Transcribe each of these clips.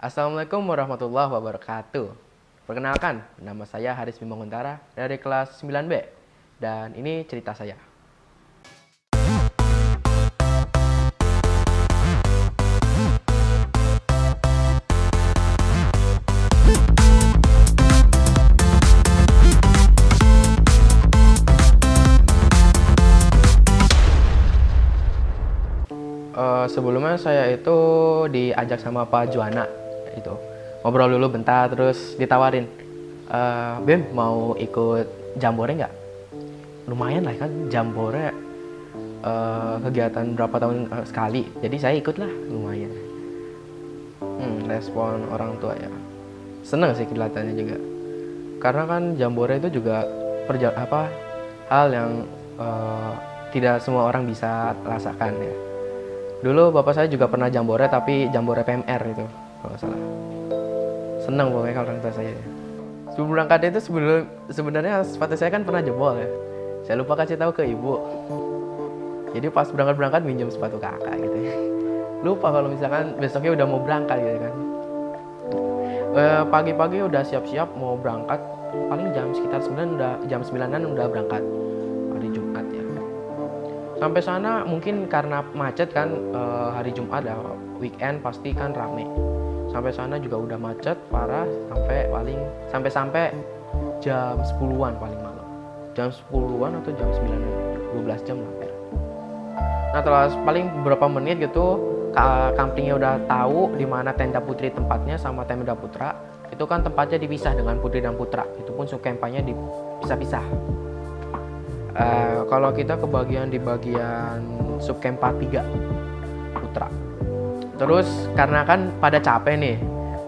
Assalamualaikum warahmatullahi wabarakatuh. Perkenalkan, nama saya Haris Bimanguntara dari kelas 9B dan ini cerita saya. Eh, sebelumnya saya itu diajak sama Pak Juana itu. Ngobrol dulu bentar terus ditawarin "Eh, Bim mau ikut jambore nggak? Lumayan lah kan jambore eh, kegiatan berapa tahun eh, sekali. Jadi saya ikut lah lumayan. Hmm, respon orang tua ya. Seneng sih kelihatannya juga. Karena kan jambore itu juga perja apa hal yang eh, tidak semua orang bisa rasakan ya. Dulu bapak saya juga pernah jambore tapi jambore PMR itu kalau salah. Senang pokoknya kalau orang tua saya. Sebelum berangkat itu sebelum sebenarnya sepatu saya kan pernah jebol ya. Saya lupa kasih tahu ke ibu. Jadi pas berangkat berangkat minjem sepatu kakak gitu ya. Lupa kalau misalkan besoknya udah mau berangkat gitu kan. Eh, Pagi-pagi udah siap-siap mau berangkat paling jam sekitar 9 udah jam 9-an udah berangkat hari Jumat ya sampai sana mungkin karena macet kan eh, hari Jumat ya weekend pasti kan rame sampai sana juga udah macet parah sampai paling sampai sampai jam 10-an paling malam. Jam 10-an atau jam 9-an 12 jam hampir nah setelah paling beberapa menit gitu ka- kampingnya udah tahu di mana tenda putri tempatnya sama tenda putra. Itu kan tempatnya dipisah dengan putri dan putra. Itu pun sukempanya dipisah-pisah. Eh, kalau kita kebagian di bagian subkempa 3 putra. Terus karena kan pada capek nih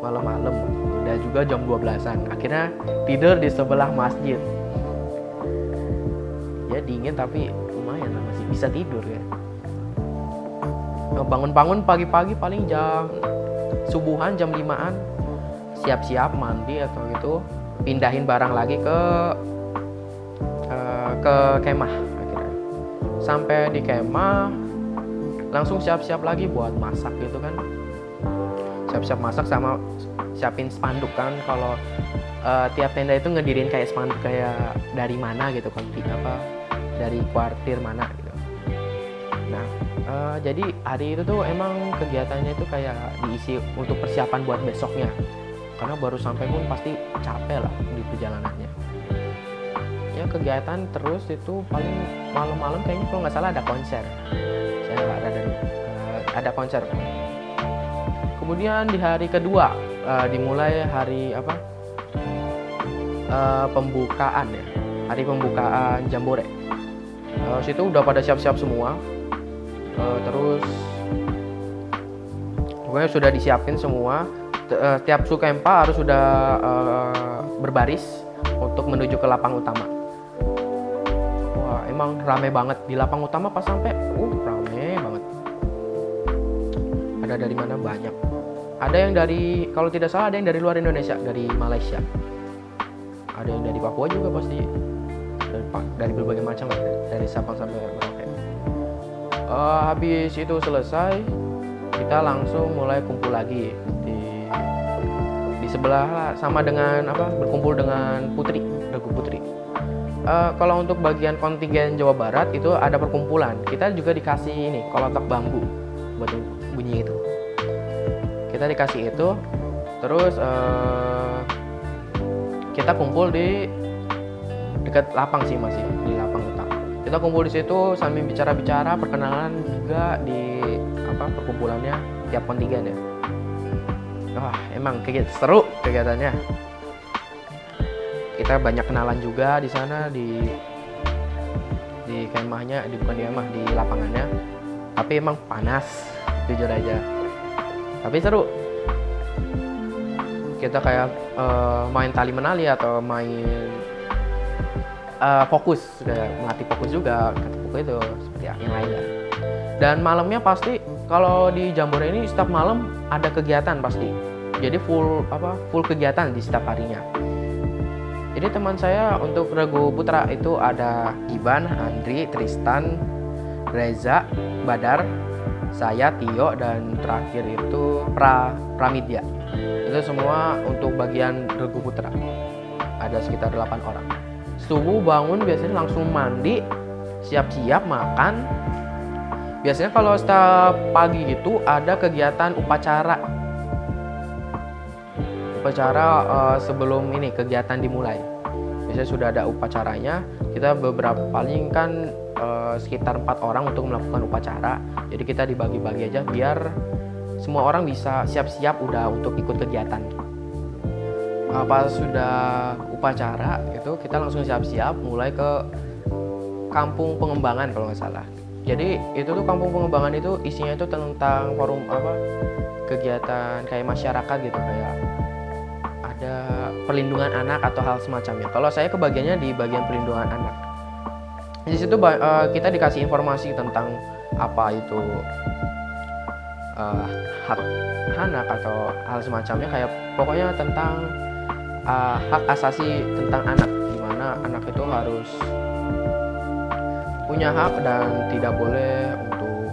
malam-malam udah juga jam 12-an. Akhirnya tidur di sebelah masjid. Ya dingin tapi lumayan lah masih bisa tidur ya. Bangun-bangun pagi-pagi paling jam subuhan jam 5-an siap-siap mandi atau gitu pindahin barang lagi ke eh, ke kemah akhirnya sampai di kemah langsung siap-siap lagi buat masak gitu kan. Siap-siap masak sama siapin spanduk kan. Kalau eh, tiap tenda itu ngedirin kayak spanduk kayak dari mana gitu kan. Apa dari kuartir mana gitu. Nah eh, jadi hari itu tuh emang kegiatannya itu kayak diisi untuk persiapan buat besoknya. Karena baru sampai pun pasti capek lah di perjalanannya ya kegiatan terus itu paling malam-malam kayaknya kalau nggak salah ada konser. Saya nggak ada dari eh, ada konser. Kemudian di hari kedua eh, dimulai hari apa? Eh, pembukaan ya hari pembukaan jambore. Eh, situ udah pada siap-siap semua. Eh, terus pokoknya sudah disiapin semua. T- eh, tiap sukempa harus sudah eh, berbaris untuk menuju ke lapang utama emang rame banget di lapang utama pas sampai, uh, rame banget. Ada dari mana banyak. Ada yang dari, kalau tidak salah ada yang dari luar Indonesia, dari Malaysia. Ada yang dari Papua juga pasti. Dari, dari berbagai macam dari, Sabang sampai Merauke. Eh, habis itu selesai, kita langsung mulai kumpul lagi di di sebelah lah, sama dengan apa berkumpul dengan Putri, Regu Putri. Eh, kalau untuk bagian kontingen Jawa Barat itu ada perkumpulan. Kita juga dikasih ini kolotak bambu buat bunyi itu. Kita dikasih itu, terus eh, kita kumpul di dekat lapang sih masih di lapang utama. Kita kumpul di situ sambil bicara-bicara, perkenalan juga di apa perkumpulannya tiap kontingen ya. Wah, emang kegiatan seru kegiatannya kita banyak kenalan juga di sana di di kemahnya di bukan di kemah di lapangannya. Tapi emang panas jujur aja. Tapi seru. Kita kayak eh, main tali menali atau main eh, fokus. Kayak melatih fokus juga fokus itu seperti yang lainnya dan malamnya pasti kalau di Jambore ini setiap malam ada kegiatan pasti. Jadi full apa full kegiatan di setiap harinya jadi teman saya untuk Regu Putra itu ada Iban, Andri, Tristan, Reza, Badar, saya Tio dan terakhir itu Pra Pramidya itu semua untuk bagian regu putra. Ada sekitar 8 orang. Subuh bangun biasanya langsung mandi siap-siap makan. Biasanya kalau setiap pagi gitu ada kegiatan upacara. Upacara uh, sebelum ini kegiatan dimulai biasanya sudah ada upacaranya kita beberapa paling kan uh, sekitar empat orang untuk melakukan upacara. Jadi kita dibagi-bagi aja biar semua orang bisa siap-siap udah untuk ikut kegiatan. Apa sudah upacara itu kita langsung siap-siap mulai ke kampung pengembangan kalau nggak salah. Jadi itu tuh kampung pengembangan itu isinya itu tentang forum apa kegiatan kayak masyarakat gitu kayak ada perlindungan anak atau hal semacamnya. Kalau saya kebagiannya di bagian perlindungan anak. Di situ uh, kita dikasih informasi tentang apa itu uh, hak anak atau hal semacamnya kayak pokoknya tentang uh, hak asasi tentang anak di mana anak itu harus punya hak dan tidak boleh untuk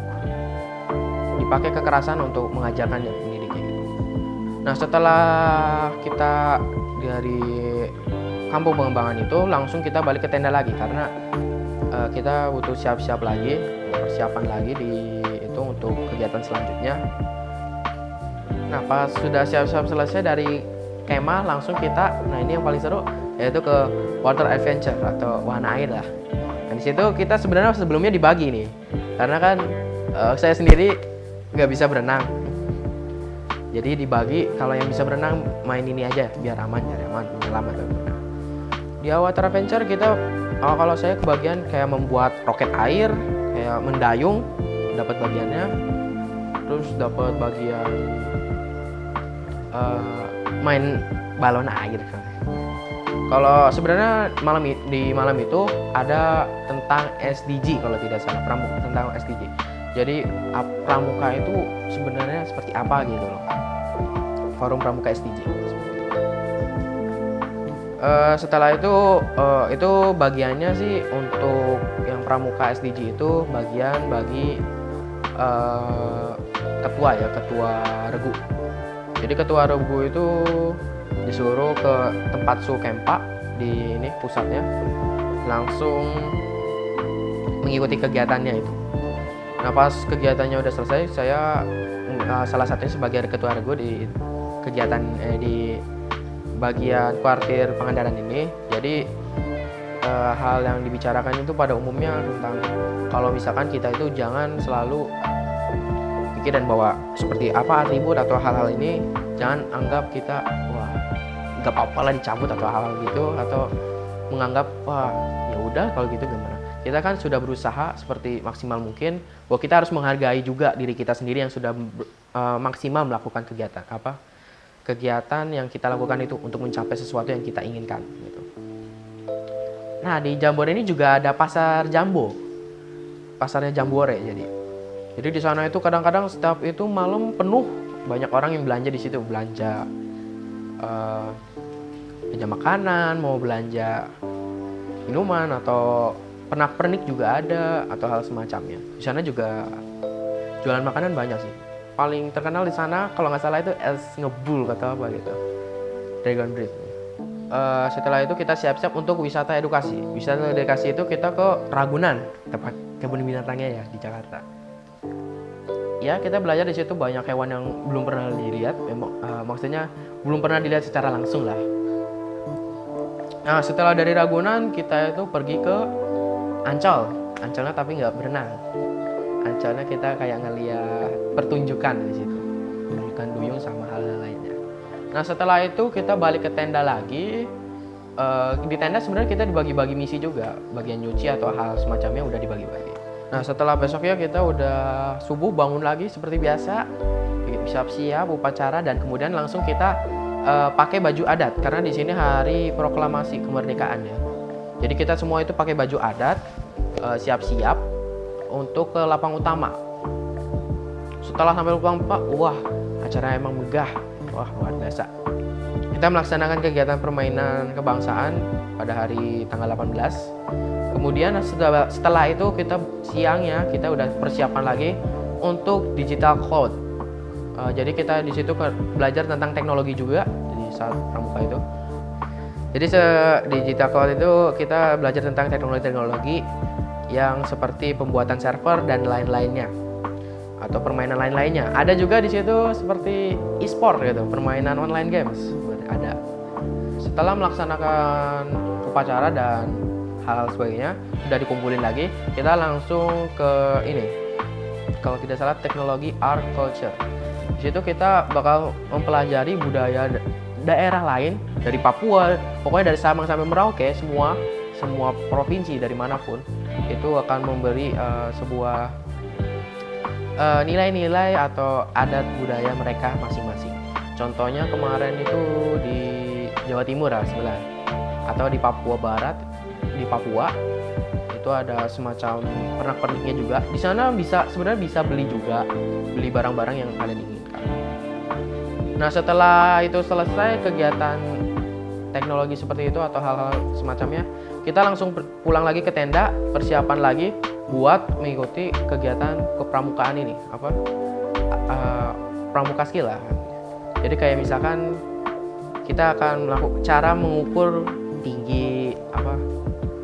dipakai kekerasan untuk mengajarkannya Nah setelah kita dari kampung pengembangan itu langsung kita balik ke tenda lagi karena uh, kita butuh siap-siap lagi persiapan lagi di itu untuk kegiatan selanjutnya. Nah pas sudah siap-siap selesai dari kemah langsung kita nah ini yang paling seru yaitu ke water adventure atau wahana air lah. Nah di situ kita sebenarnya sebelumnya dibagi nih karena kan uh, saya sendiri nggak bisa berenang jadi dibagi kalau yang bisa berenang main ini aja biar aman ya aman selamat di water adventure kita oh, kalau saya kebagian kayak membuat roket air kayak mendayung dapat bagiannya. Terus dapat bagian uh, main balon air kalau sebenarnya malam di malam itu ada tentang SDG kalau tidak salah pramuka tentang SDG jadi pramuka itu sebenarnya seperti apa gitu loh. Forum pramuka SDG uh, setelah itu uh, itu bagiannya sih untuk yang pramuka SDG itu bagian bagi uh, ketua ya ketua regu. Jadi ketua regu itu disuruh ke tempat su kempa di ini pusatnya langsung mengikuti kegiatannya itu Nah pas kegiatannya udah selesai, saya uh, salah satunya sebagai ketua regu di kegiatan eh, di bagian kuartir Pangandaran ini. Jadi uh, hal yang dibicarakan itu pada umumnya tentang kalau misalkan kita itu jangan selalu pikir dan bawa seperti apa atribut atau hal-hal ini, jangan anggap kita wah nggak apa-apa lah dicabut atau hal-hal gitu atau menganggap wah ya udah kalau gitu gimana kita kan sudah berusaha seperti maksimal mungkin bahwa kita harus menghargai juga diri kita sendiri yang sudah uh, maksimal melakukan kegiatan apa kegiatan yang kita lakukan itu untuk mencapai sesuatu yang kita inginkan gitu. Nah di Jambore ini juga ada pasar Jambo. Pasarnya Jambore jadi. Jadi di sana itu kadang-kadang setiap itu malam penuh banyak orang yang belanja di situ. Belanja uh, belanja makanan mau belanja minuman atau pernak-pernik juga ada atau hal semacamnya. Di sana juga jualan makanan banyak sih. Paling terkenal di sana kalau nggak salah itu es ngebul kata apa gitu. Dragon Breed. Uh, setelah itu kita siap-siap untuk wisata edukasi. Wisata edukasi itu kita ke Ragunan, tempat kebun binatangnya ya di Jakarta. Ya kita belajar di situ banyak hewan yang belum pernah dilihat. Uh, maksudnya belum pernah dilihat secara langsung lah. Nah setelah dari Ragunan kita itu pergi ke Ancol. Ancolnya tapi nggak berenang. Ancolnya kita kayak ngeliat pertunjukan di situ. Pertunjukan duyung sama hal-hal lainnya. Nah setelah itu kita balik ke tenda lagi. Uh, di tenda sebenarnya kita dibagi-bagi misi juga. Bagian nyuci atau hal semacamnya udah dibagi-bagi. Nah setelah besoknya kita udah subuh bangun lagi seperti biasa. Siap-siap upacara dan kemudian langsung kita uh, pakai baju adat. Karena di sini hari proklamasi kemerdekaan ya jadi kita semua itu pakai baju adat, eh, siap-siap untuk ke lapang utama. Setelah sampai lapang utama, wah acara emang megah, wah luar biasa. Kita melaksanakan kegiatan permainan kebangsaan pada hari tanggal 18. Kemudian setelah, itu kita siangnya kita udah persiapan lagi untuk digital cloud. Uh, jadi kita di situ belajar tentang teknologi juga di saat pramuka itu. Jadi se digital cloud itu kita belajar tentang teknologi-teknologi yang seperti pembuatan server dan lain-lainnya atau permainan lain-lainnya. Ada juga di situ seperti e-sport gitu, permainan online games ada. Setelah melaksanakan upacara dan hal sebagainya sudah dikumpulin lagi, kita langsung ke ini. Kalau tidak salah teknologi art culture. Di situ kita bakal mempelajari budaya daerah lain dari Papua, pokoknya dari Sabang sampai Merauke semua semua provinsi dari mana pun itu akan memberi uh, sebuah eh, nilai-nilai uh, atau adat budaya mereka masing-masing. Contohnya kemarin itu di Jawa Timur lah sebelah atau di Papua Barat di Papua itu ada semacam pernak-perniknya juga. Di sana bisa sebenarnya bisa beli juga beli barang-barang yang kalian inginkan. Nah setelah itu selesai kegiatan teknologi seperti itu atau hal-hal semacamnya, kita langsung pulang lagi ke tenda, persiapan lagi buat mengikuti kegiatan kepramukaan ini, apa? Uh, pramuka skill lah. Jadi kayak misalkan kita akan melakukan cara mengukur tinggi apa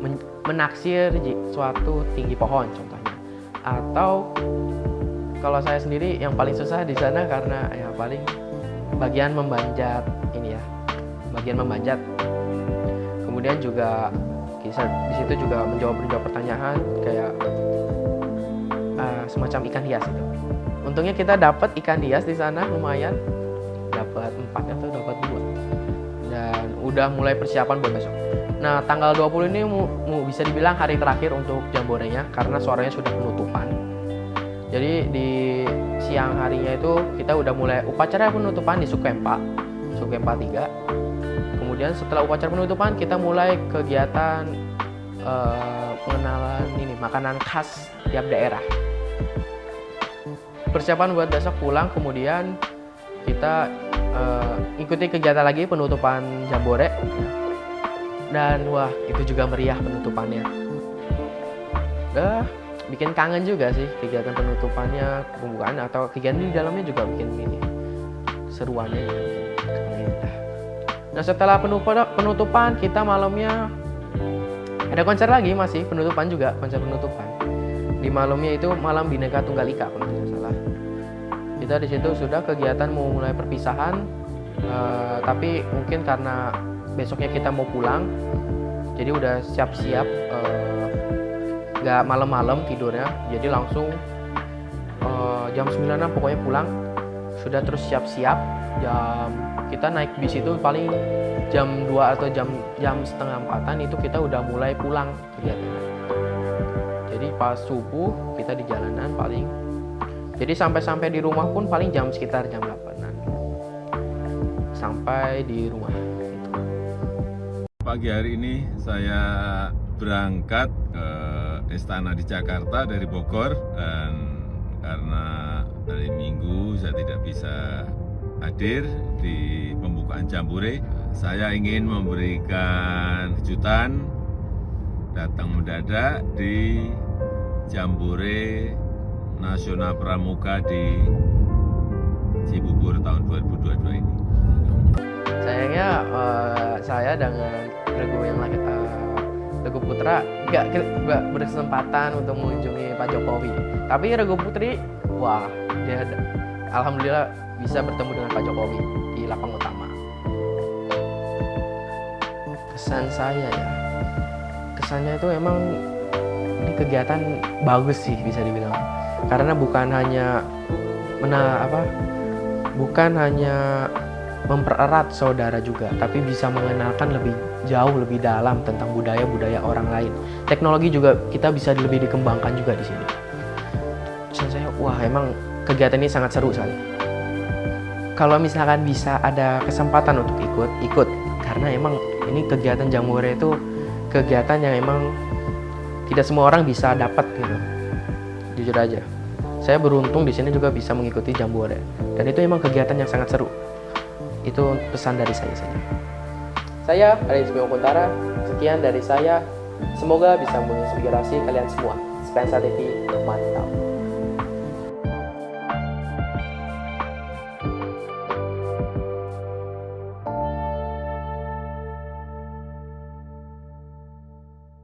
men, menaksir suatu tinggi pohon contohnya, atau kalau saya sendiri yang paling susah di sana karena ya paling bagian memanjat ini ya bagian memanjat kemudian juga di situ juga menjawab menjawab pertanyaan kayak uh, semacam ikan hias itu. Untungnya kita dapat ikan hias di sana lumayan. Dapat empat atau dapat dua. Dan udah mulai persiapan buat besok. Nah tanggal 20 ini mu bisa dibilang hari terakhir untuk jamborenya karena suaranya sudah penutupan jadi di siang harinya itu kita udah mulai upacara penutupan di Sukempa Sukempa 3 kemudian setelah upacara penutupan kita mulai kegiatan uh, pengenalan ini makanan khas tiap daerah. Persiapan buat besok pulang kemudian kita uh, ikuti kegiatan lagi penutupan jambore. Dan wah itu juga meriah penutupannya. Udah bikin kangen juga sih kegiatan penutupannya pembukaan atau kegiatan di dalamnya juga bikin ini seruannya juga Nah setelah penutupan kita malamnya ada konser lagi masih penutupan juga konser penutupan. Di malamnya itu malam bineka tunggal ika kalau tidak salah. Kita di situ sudah kegiatan mau mulai perpisahan, uh, tapi mungkin karena besoknya kita mau pulang, jadi udah siap-siap uh, nggak malam-malam tidurnya, jadi langsung uh, jam 9 pokoknya pulang, sudah terus siap-siap jam kita naik bis itu paling jam 2 atau jam jam setengah empatan itu kita udah mulai pulang kegiatan jadi pas subuh kita di jalanan paling jadi sampai-sampai di rumah pun paling jam sekitar jam 8an sampai di rumah. Pagi hari ini saya berangkat ke istana di Jakarta dari Bogor dan karena hari Minggu saya tidak bisa hadir di pembukaan Jambore. Saya ingin memberikan kejutan datang mendadak di Jambore Nasional Pramuka di Cibubur tahun 2022 ini. Sayangnya uh, saya dengan Regu yang uh, Regu Putra nggak berkesempatan untuk mengunjungi Pak Jokowi. Tapi Regu Putri, wah dia alhamdulillah bisa bertemu dengan Pak Jokowi di lapang utama. Kesan saya ya, kesannya itu emang ini kegiatan bagus sih bisa dibilang. Karena bukan hanya mena apa, bukan hanya mempererat saudara juga, tapi bisa mengenalkan lebih jauh lebih dalam tentang budaya-budaya orang lain. Teknologi juga kita bisa lebih dikembangkan juga di sini. Kesan saya, wah emang kegiatan ini sangat seru sekali kalau misalkan bisa ada kesempatan untuk ikut, ikut. Karena emang ini kegiatan Jamure itu kegiatan yang emang tidak semua orang bisa dapat gitu. Jujur aja. Saya beruntung di sini juga bisa mengikuti Jambore. Dan itu emang kegiatan yang sangat seru. Itu pesan dari saya saja. Saya Aris Kuntara. Sekian dari saya. Semoga bisa menginspirasi kalian semua. Spensa TV, mantap.